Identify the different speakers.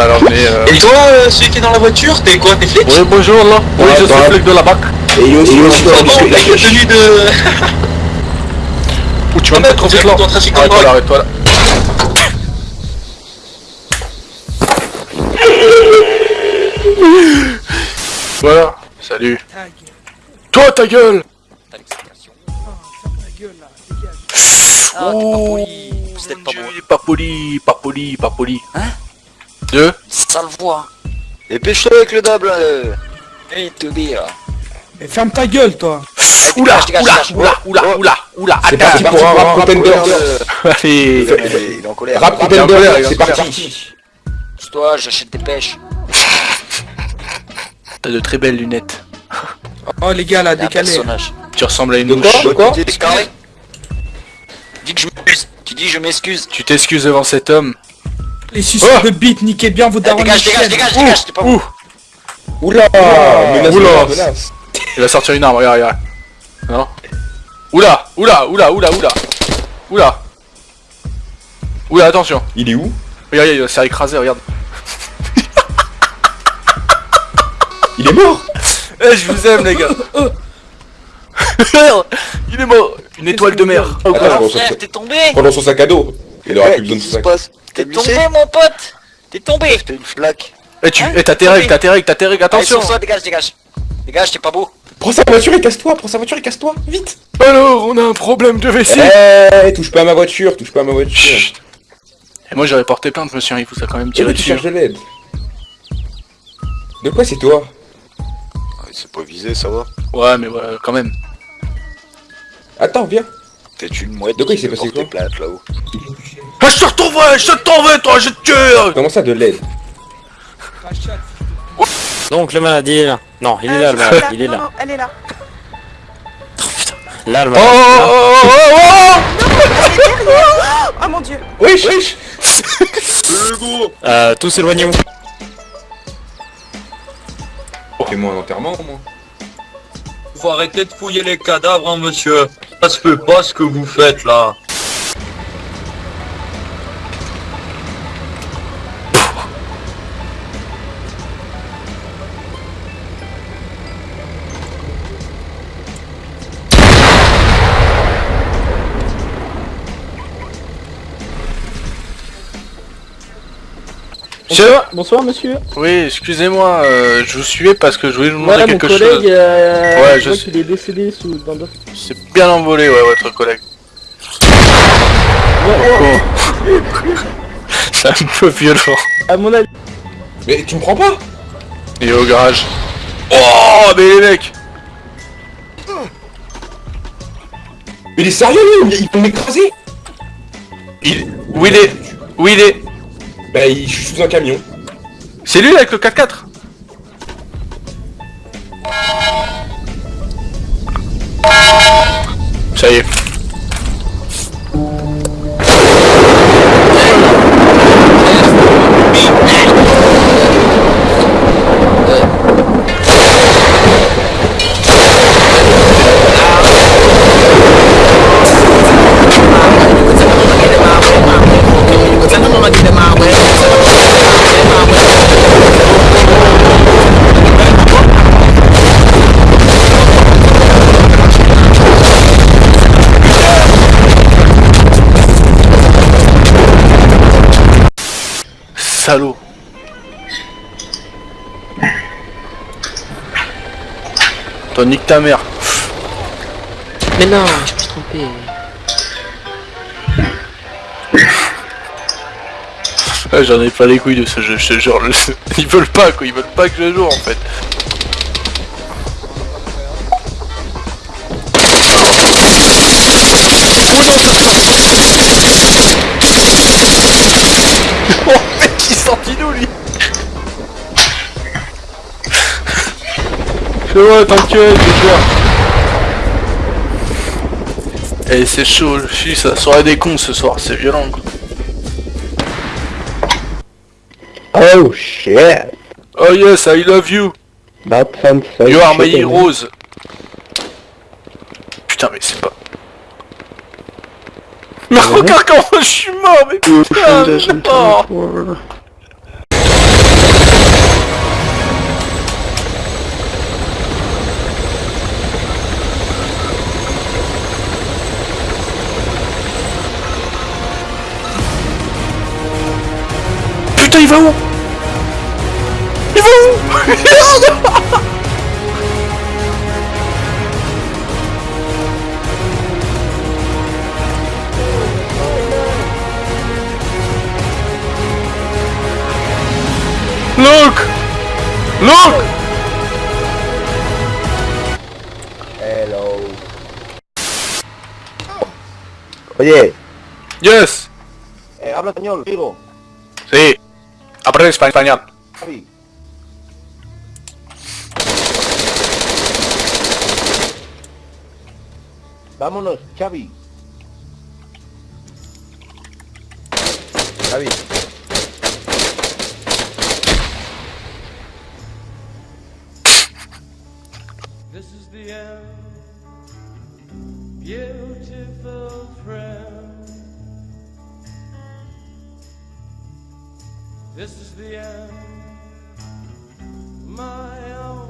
Speaker 1: va l'emmener... Euh...
Speaker 2: Et toi, euh, celui qui est dans la voiture, t'es quoi T'es flic?
Speaker 1: Oui, bonjour, là. Oui,
Speaker 3: Ouais,
Speaker 1: je suis flic de la BAC.
Speaker 3: Et il est aussi, il est aussi dans le biscuit de la
Speaker 2: avec la tenue de...
Speaker 1: Ou tu vas
Speaker 2: Ah,
Speaker 1: me mettre
Speaker 2: bah,
Speaker 1: trop vite, là. Arrête-toi là, arrête-toi là. Voilà, salut. Toi, ta gueule
Speaker 4: Ah, t'es pas
Speaker 1: Oh,
Speaker 4: poli. C'était
Speaker 1: mon
Speaker 4: pas
Speaker 1: est pas poli, pas poli, pas poli.
Speaker 4: Hein?
Speaker 1: Deux
Speaker 4: Sale voix.
Speaker 5: Dépêche-toi avec le dab là euh.
Speaker 4: Hey, to be là.
Speaker 6: Mais ferme ta gueule, toi
Speaker 1: Oula, oula, oula, oula, oula, oula,
Speaker 3: C'est parti pour un rap contender.
Speaker 1: Allez,
Speaker 5: Il est- en colère.
Speaker 3: Rap contender, c'est parti.
Speaker 4: Toi, j'achète des pêches.
Speaker 1: t'as de très belles lunettes.
Speaker 6: Oh, les gars, là, décalé.
Speaker 1: Tu ressembles à une mouche.
Speaker 3: De quoi
Speaker 4: Dis que je m'excuse. Tu dis je m'excuse.
Speaker 1: Tu t'excuses devant cet homme.
Speaker 6: Les suceurs
Speaker 1: Oh
Speaker 6: de bite, niquez bien vos
Speaker 4: Eh,
Speaker 6: darons
Speaker 4: Dégage,
Speaker 6: les
Speaker 4: dégage,
Speaker 6: chiennes.
Speaker 4: dégage, dégage, t'es pas
Speaker 1: Ouh,
Speaker 3: Oula Menace,
Speaker 1: Oula. il va sortir une arme, regarde, regarde. Non Oula, oula, oula, oula, oula. Oula. Oula, attention.
Speaker 3: Il est où?
Speaker 1: Regarde, il va se faire écraser, regarde.
Speaker 3: Il est mort
Speaker 1: Eh, je vous aime, les gars. il est mort. Une étoile de mer.
Speaker 3: Attends,
Speaker 4: frère, t'es tombé
Speaker 3: prends dans son sac à dos. Il aura
Speaker 5: Ouais,
Speaker 3: plus besoin de
Speaker 5: qu'est-ce
Speaker 3: son
Speaker 5: qui se
Speaker 3: sac.
Speaker 5: passe
Speaker 4: T'es
Speaker 5: T'es
Speaker 4: tombé, mon pote T'es tombé
Speaker 5: T'as une flaque.
Speaker 1: Eh, tu,
Speaker 4: Hein
Speaker 1: eh, t'as tes règles, t'as tes règles, t'as tes règles,
Speaker 4: Allez,
Speaker 1: attention.
Speaker 4: toi, dégage, dégage. Dégage, t'es pas beau.
Speaker 3: Prends sa voiture et casse-toi, prends sa voiture et casse-toi, vite
Speaker 1: Alors, on a un problème de WC.
Speaker 3: Eh, touche pas à ma voiture, touche pas à ma voiture.
Speaker 1: Chut. Et moi, j'aurais porté plainte, monsieur, il vous a quand même
Speaker 3: Et
Speaker 1: tiré
Speaker 3: là, tu
Speaker 1: dessus.
Speaker 3: cherches de l'aide. De quoi c'est toi
Speaker 5: Ah, C'est pas visé, ça va.
Speaker 1: Ouais, mais ouais, quand même.
Speaker 3: Attends, viens.
Speaker 5: T'es une mouette.
Speaker 3: De quoi il s'est passé quoi
Speaker 5: plainte là-haut.
Speaker 1: Ah, je te retrouverai, je t'en veux, toi, je te tue.
Speaker 3: Comment ça de l'aide
Speaker 7: Donc le malade il est là. Non, il est là le malade, il est là.
Speaker 8: non, elle est là.
Speaker 7: Là le
Speaker 1: Oh,
Speaker 7: malade.
Speaker 1: oh, oh, oh,
Speaker 8: Elle est derrière. Oh mon dieu.
Speaker 3: Wesh wesh
Speaker 7: Euh, tous éloignez-vous.
Speaker 3: Fais-moi un enterrement au moins.
Speaker 2: Faut arrêter de fouiller les cadavres, hein, monsieur. Ça se fait pas ce que vous faites, là.
Speaker 1: Monsieur
Speaker 9: Bonsoir monsieur.
Speaker 1: Oui, excusez-moi, euh, je vous suivais parce que je voulais vous demander
Speaker 9: Voilà mon
Speaker 1: quelque
Speaker 9: collègue,
Speaker 1: chose.
Speaker 9: euh,
Speaker 1: Ouais,
Speaker 9: je
Speaker 1: je
Speaker 9: vois
Speaker 1: sais.
Speaker 9: qu'il est décédé sous dans le...
Speaker 1: C'est bien envolé, ouais, votre collègue. Oh. C'est un peu violent.
Speaker 9: À mon avis,
Speaker 3: Mais tu me prends pas?
Speaker 1: Il est au garage. Oh, mais les mecs
Speaker 3: Mais il est sérieux lui? Il peut m'écraser?
Speaker 1: Il... Où il est? Où il est?
Speaker 3: Bah il... je suis sous un camion.
Speaker 1: C'est lui avec le 4x4 Ça y est. Salaud. Toi, nique ta mère.
Speaker 9: Mais non, je me suis trompé.
Speaker 1: Ah, J'en ai pas les couilles de ce jeu, je te jure. Ils veulent pas quoi, ils veulent pas que je joue en fait. D'où lui Fais-moi, t'inquiète, je gère. Eh, c'est chaud, je suis ça soirée des cons ce soir, c'est violent quoi.
Speaker 9: Oh shit.
Speaker 1: Oh yes, I love you.
Speaker 9: That sounds so
Speaker 1: You are my heroes. Putain, mais c'est pas. Mais regarde comment je suis mort, mais putain, non. Putain, il va où Il va où Look. Look.
Speaker 10: Hello. Oye,
Speaker 1: Yes.
Speaker 10: Eh, habla español, digo.
Speaker 1: Sí Aprende espa- español.
Speaker 10: Vámonos, Xavi. Xavi.
Speaker 11: This is the end, beautiful friend. This is the end, my own